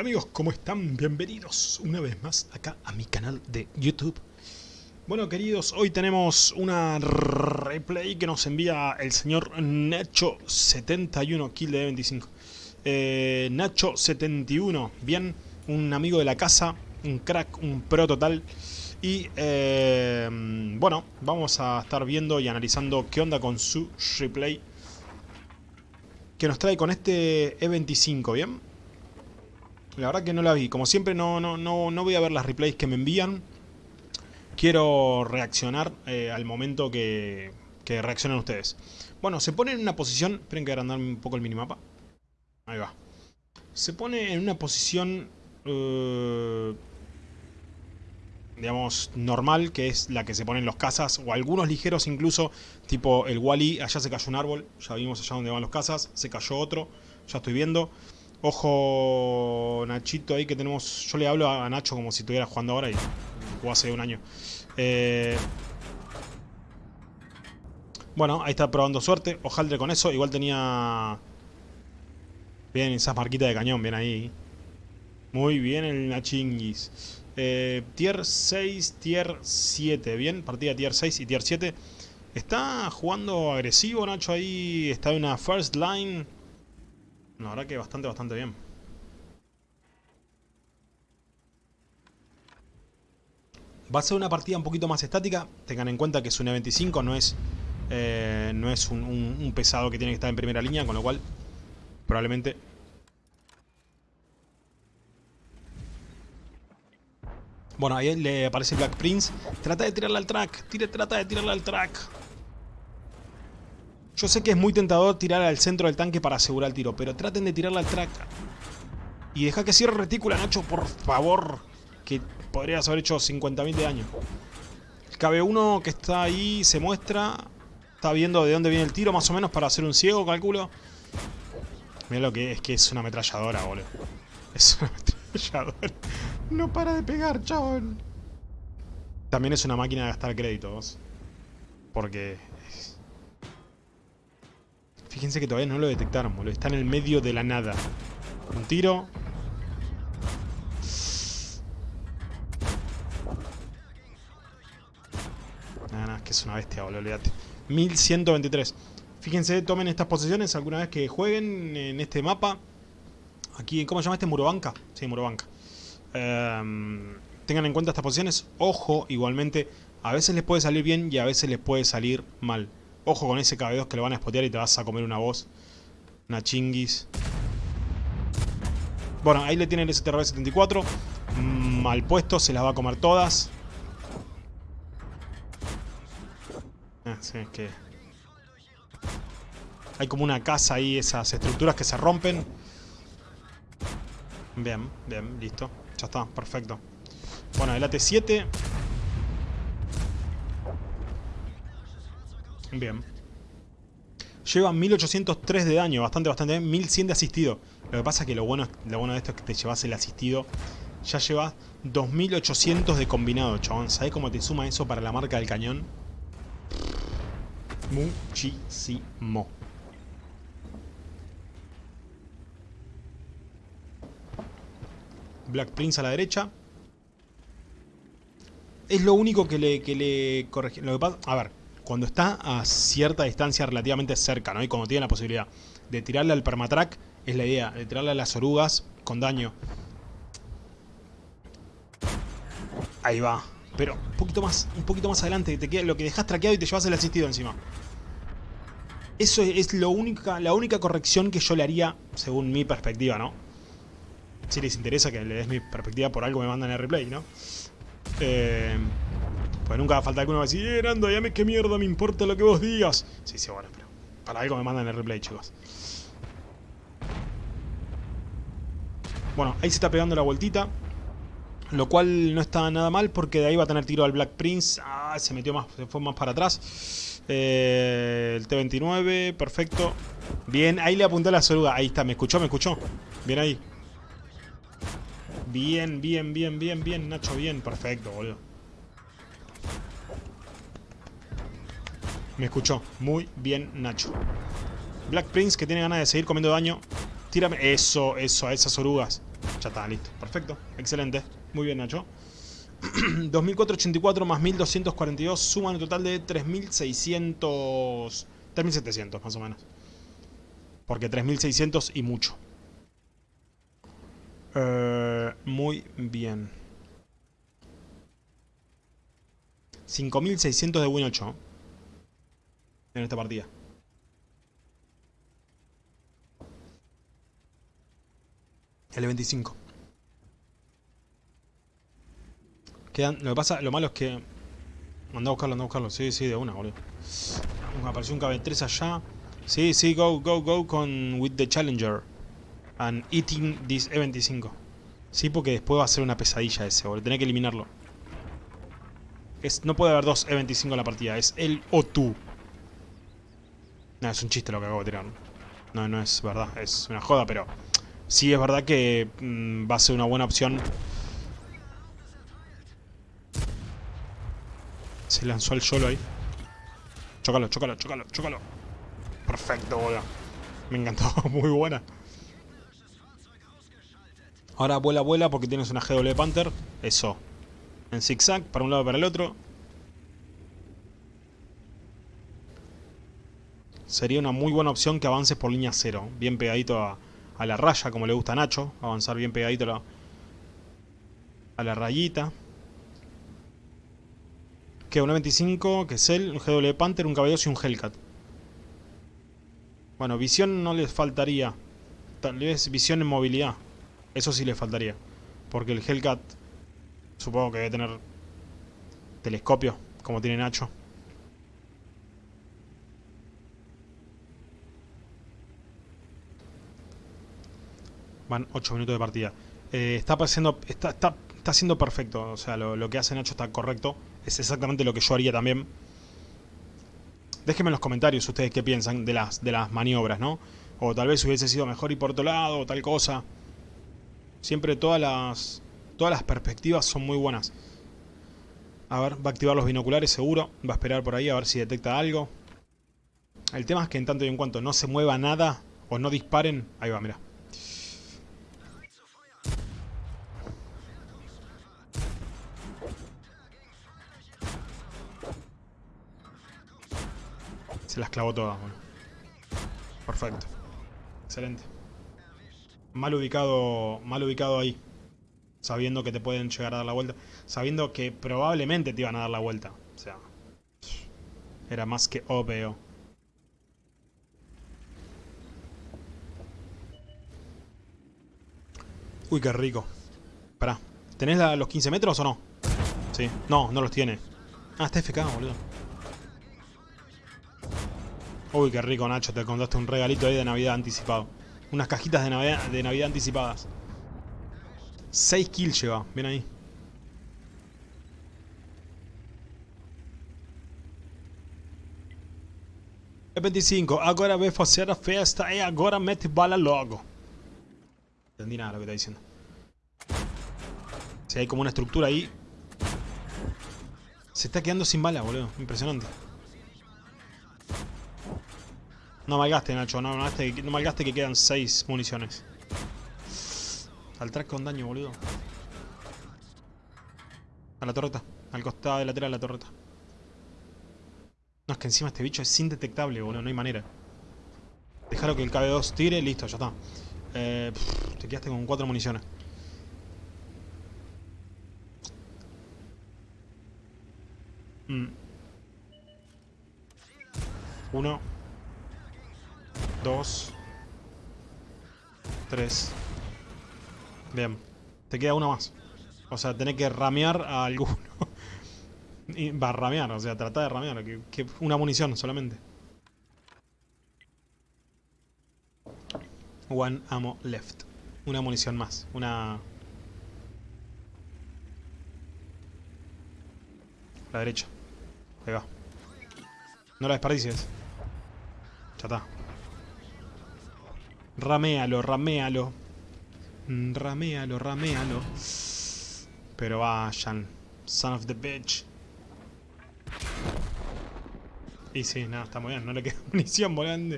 Amigos, ¿cómo están? Bienvenidos una vez más acá a mi canal de YouTube. Bueno queridos, hoy tenemos una replay que nos envía el señor Nacho71, kill de 25. Eh, Nacho71, bien, un amigo de la casa, un crack, un pro total. Y eh, bueno, vamos a estar viendo y analizando qué onda con su replay que nos trae con este E25, ¿bien? La verdad que no la vi. Como siempre no, no, no, no voy a ver las replays que me envían. Quiero reaccionar eh, al momento que, que reaccionen ustedes. Bueno, se pone en una posición... Esperen que agrandarme un poco el minimapa. Ahí va. Se pone en una posición... Eh, digamos, normal, que es la que se ponen los casas, o algunos ligeros incluso, tipo el Wally, allá se cayó un árbol, ya vimos allá donde van los casas, se cayó otro, ya estoy viendo. Ojo Nachito ahí que tenemos... Yo le hablo a Nacho como si estuviera jugando ahora y jugó hace un año. Eh, bueno, ahí está probando suerte. Ojaldre con eso. Igual tenía... Bien, esas marquitas de cañón. Bien ahí. Muy bien el Nachinguis. Eh, tier 6, tier 7. Bien, partida tier 6 y tier 7. Está jugando agresivo Nacho ahí. Está en una first line. La verdad que bastante, bastante bien. Va a ser una partida un poquito más estática. Tengan en cuenta que es un E25, no es, eh, no es un, pesado que tiene que estar en primera línea, con lo cual probablemente... Bueno, ahí le aparece Black Prince. Trata de tirarle al track. Tire, trata de tirarle al track. Yo sé que es muy tentador tirar al centro del tanque para asegurar el tiro, pero traten de tirarla al track. Y deja que cierre retícula, Nacho, por favor. Que podrías haber hecho 50.000 de daño. El KB1 que está ahí se muestra. Está viendo de dónde viene el tiro, más o menos, para hacer un ciego, calculo. Mira lo que es, que es una ametralladora, boludo. Es una ametralladora. No para de pegar, chabón. También es una máquina de gastar créditos. Porque Fíjense que todavía no lo detectaron, boludo. Está en el medio de la nada. Un tiro. Nada, nada, es que es una bestia, boludo, olvídate. 1123. Fíjense, tomen estas posiciones alguna vez que jueguen en este mapa. Aquí, ¿cómo se llama este? Murobanca. Sí, Murobanca. Um, tengan en cuenta estas posiciones. Ojo, igualmente, a veces les puede salir bien y a veces les puede salir mal. Ojo con ese KB2 que lo van a spotear y te vas a comer una voz. Una chinguis. Bueno, ahí le tienen el STRB-74. Mal puesto, se las va a comer todas. Ah, sí, es que... Hay como una casa ahí, esas estructuras que se rompen. Bien, bien, listo. Ya está, perfecto. Bueno, el AT-7 Bien. Lleva 1803 de daño, bastante, bastante bien. 1100 de asistido. Lo que pasa es que lo bueno, lo bueno de esto es que te llevas el asistido. Ya llevas 2800 de combinado, chabón. ¿Sabes cómo te suma eso para la marca del cañón? Muchísimo. Black Prince a la derecha. Es lo único que le, que le. Lo que pasa. A ver, cuando está a cierta distancia relativamente cerca, ¿no? Y cuando tiene la posibilidad de tirarle al permatrack, es la idea, de tirarle a las orugas con daño. Ahí va. Pero un poquito más, un poquito más adelante, lo que dejas traqueado y te llevas el asistido encima. Eso es lo única, la única corrección que yo le haría, según mi perspectiva, ¿no? Si les interesa que le des mi perspectiva, por algo me mandan el replay, ¿no? Eh... Nunca va a faltar alguno que va a decir, eh, Nando, ya me qué mierda me importa lo que vos digas. Sí, sí, bueno, pero para algo me mandan el replay, chicos. Bueno, ahí se está pegando la vueltita. Lo cual no está nada mal porque de ahí va a tener tiro al Black Prince. Ah, se metió más, se fue más para atrás. Eh, el T-29, perfecto. Bien, ahí le apunté la soruga. Ahí está, me escuchó, me escuchó. Bien ahí. Bien, bien, bien, bien, bien, Nacho, bien. Perfecto, boludo. Me escuchó. Muy bien, Nacho. Black Prince, que tiene ganas de seguir comiendo daño. Tírame. Eso, eso, a esas orugas. Ya está, listo. Perfecto. Excelente. Muy bien, Nacho. 2484 más 1242 suman un total de 3600... 3700 más o menos. Porque 3600 y mucho. Eh, muy bien. 5600 de Win 8. En esta partida. L25. Quedan, lo que pasa, lo malo es que... Anda a buscarlo, anda a buscarlo. Sí, sí, de una, boludo. Apareció un KB3 allá. Sí, sí, go, go, go con with the Challenger. And eating this E25. Sí, porque después va a ser una pesadilla ese, boludo. Tenés que eliminarlo. Es, no puede haber dos E25 en la partida. Es el o tú. No, es un chiste lo que acabo de tirar. No, no es verdad. Es una joda, pero... Sí, es verdad que mmm, va a ser una buena opción. Se lanzó el solo ahí. Chócalo, chócalo, chócalo, chócalo. Perfecto, boludo. Me encantó, muy buena. Ahora vuela, vuela porque tienes una GW Panther. Eso. En zigzag, para un lado para el otro. Sería una muy buena opción que avances por línea cero. Bien pegadito a, la raya, como le gusta a Nacho. Avanzar bien pegadito a la, rayita. Que un 25, que es él, un GW Panther, un caballo y un Hellcat. Bueno, visión no les faltaría. Tal vez visión en movilidad. Eso sí les faltaría. Porque el Hellcat supongo que debe tener telescopio, como tiene Nacho. Van 8 minutos de partida. Eh, está pasando, está, está, está siendo perfecto. O sea, lo, lo, que hace Nacho está correcto. Es exactamente lo que yo haría también. Déjenme en los comentarios ustedes qué piensan de las, de las maniobras, ¿no? O tal vez hubiese sido mejor ir por otro lado, o tal cosa. Siempre todas las, todas las perspectivas son muy buenas. A ver, va a activar los binoculares seguro. Va a esperar por ahí a ver si detecta algo. El tema es que en tanto y en cuanto no se mueva nada o no disparen... Ahí va, mira. Se las clavó todas, bueno. Perfecto. Excelente. Mal ubicado, mal ubicado ahí. Sabiendo que te pueden llegar a dar la vuelta. Sabiendo que probablemente te iban a dar la vuelta. O sea, era más que obvio. Uy, qué rico. Pará. ¿Tenés los 15 metros o no? Sí. No, no los tiene. Ah, está FK, boludo. Uy, qué rico, Nacho. Te contaste un regalito ahí de Navidad anticipado. Unas cajitas de Navidad, de Navidad anticipadas. 6 kills lleva. Ven ahí. E25. Agora vai fazer a festa e agora mete bala logo. Entendí nada lo que está diciendo. Si hay como una estructura ahí. Se está quedando sin bala, boludo. Impresionante. No malgaste, Nacho, no malgaste, no malgaste que quedan 6 municiones. Al track con daño, boludo. A la torreta, al costado de lateral de la torreta. No, es que encima este bicho es indetectable, boludo, no hay manera. Déjalo que el KB2 tire, listo, ya está. Eh, te quedaste con 4 municiones. Mm. Uno. 2 3 Bien. Te queda uno más. O sea, tenés que ramear a alguno. Y Va a ramear, o sea, trata de ramear Una munición solamente. One ammo left. Una munición más. Una... La derecha. Ahí va. No la desperdicies. Ya está Raméalo, raméalo. Mm, raméalo, raméalo. Pero vayan. Son of the bitch. Y sí, nada, está muy bien. No le queda munición volando.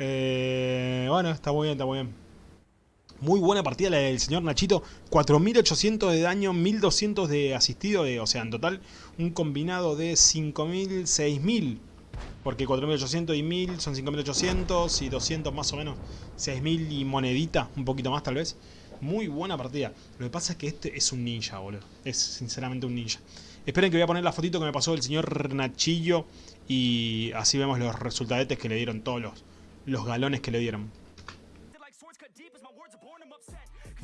Eh, bueno, está muy bien, está muy bien. Muy buena partida la del señor Nachito. 4800 de daño, 1200 de asistido. De, o sea, en total un combinado de 5000, 6000. Porque 4800 y 1000 son 5800 y 200 más o menos. 6000 y monedita, un poquito más tal vez. Muy buena partida. Lo que pasa es que este es un ninja, boludo. Es sinceramente un ninja. Esperen que voy a poner la fotito que me pasó el señor Nachillo. Y así vemos los resultadetes que le dieron todos los, los galones que le dieron.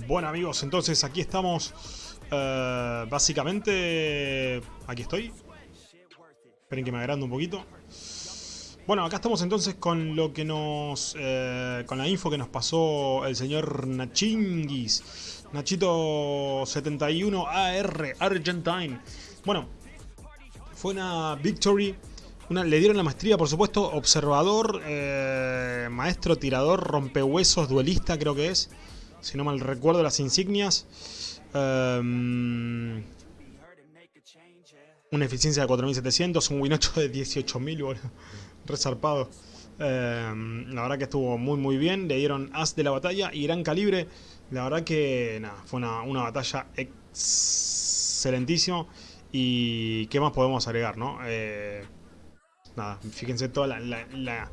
Bueno amigos, entonces aquí estamos uh, Básicamente Aquí estoy Esperen que me agrande un poquito Bueno, acá estamos entonces con lo que nos eh, Con la info que nos pasó El señor Nachingis Nachito 71 AR Argentine Bueno Fue una victory le dieron la maestría, por supuesto, observador, eh, maestro, tirador, rompehuesos, duelista creo que es si no mal recuerdo las insignias. Um, una eficiencia de 4700, un win 8 de 18000, boludo. Resarpado. Um, la verdad que estuvo muy muy bien. Le dieron as de la batalla y gran calibre. La verdad que nada, fue una, una batalla excelentísima. Y qué más podemos agregar, ¿no? Eh, nada, fíjense toda la, la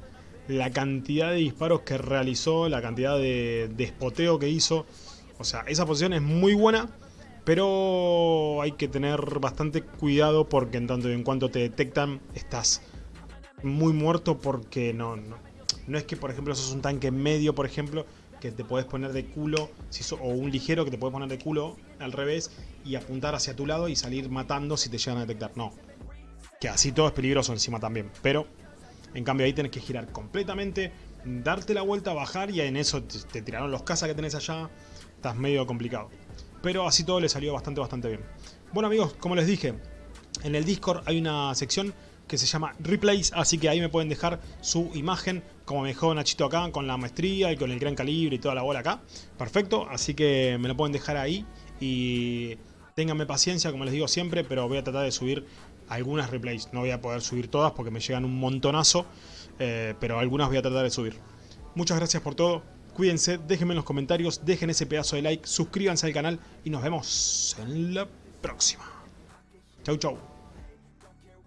la cantidad de disparos que realizó, la cantidad de despoteo que hizo. O sea, esa posición es muy buena, pero hay que tener bastante cuidado porque en tanto y en cuanto te detectan estás muy muerto porque no, no, no es que por ejemplo sos un tanque medio, por ejemplo, que te puedes poner de culo, si o un ligero que te puedes poner de culo al revés y apuntar hacia tu lado y salir matando si te llegan a detectar. No, que así todo es peligroso encima también, pero en cambio ahí tenés que girar completamente, darte la vuelta, bajar y en eso te, tiraron los cazas que tenés allá. Estás medio complicado. Pero así todo le salió bastante, bastante bien. Bueno amigos, como les dije, en el Discord hay una sección que se llama Replays, así que ahí me pueden dejar su imagen, como me dejó Nachito acá, con la maestría y con el gran calibre y toda la bola acá. Perfecto, así que me lo pueden dejar ahí y ténganme paciencia, como les digo siempre, pero voy a tratar de subir algunas replays. No voy a poder subir todas porque me llegan un montonazo, eh, pero algunas voy a tratar de subir. Muchas gracias por todo, cuídense, déjenme en los comentarios, dejen ese pedazo de like, suscríbanse al canal y nos vemos en la próxima. Chau chau.